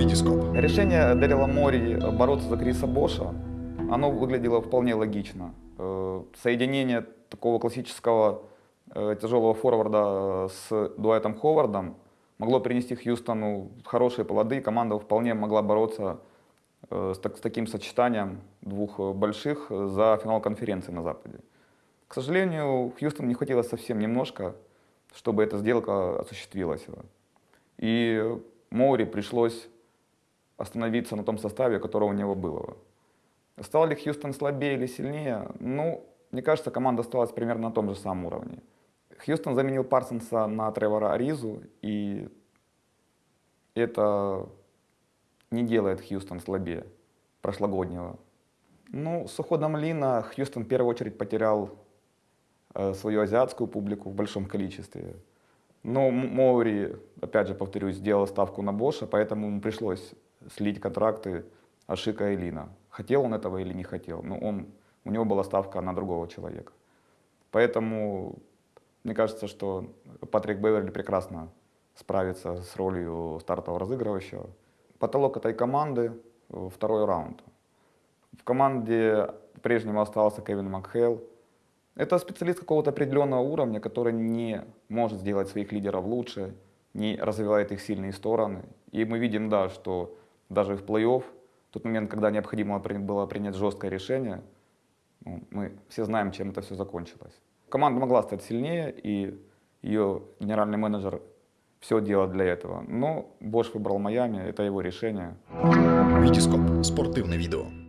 Витископ. Решение Дэрила Мори бороться за Криса Боша, оно выглядело вполне логично. Э, Соединение такого классического э, тяжелого форварда с Дуайтом Ховардом могло принести Хьюстону хорошие плоды, команда вполне могла бороться э, с, так- с таким сочетанием двух э, больших за финал конференции на Западе. К сожалению, Хьюстон не хватило совсем немножко, чтобы эта сделка осуществилась. И Моури пришлось остановиться на том составе, который у него было. Стал ли Хьюстон слабее или сильнее? Ну, мне кажется, команда осталась примерно на том же самом уровне. Хьюстон заменил Парсонса на Тревора Аризу, и это не делает Хьюстон слабее прошлогоднего. Ну, с уходом Лина Хьюстон в первую очередь потерял э, свою азиатскую публику в большом количестве. Но Моури, опять же повторюсь, сделал ставку на Боша, поэтому ему пришлось слить контракты Ашика и Лина. Хотел он этого или не хотел, но он, у него была ставка на другого человека. Поэтому мне кажется, что Патрик Беверли прекрасно справится с ролью стартового разыгрывающего. Потолок этой команды второй раунд. В команде по-прежнему остался Кевин Макхейл. Это специалист какого-то определенного уровня, который не может сделать своих лидеров лучше, не развивает их сильные стороны. И мы видим, да, что даже в плей-офф, тот момент, когда необходимо было принять жесткое решение, ну, мы все знаем, чем это все закончилось. Команда могла стать сильнее, и ее генеральный менеджер все делал для этого. Но Бош выбрал Майами, это его решение. Витископ. Спортивне відео.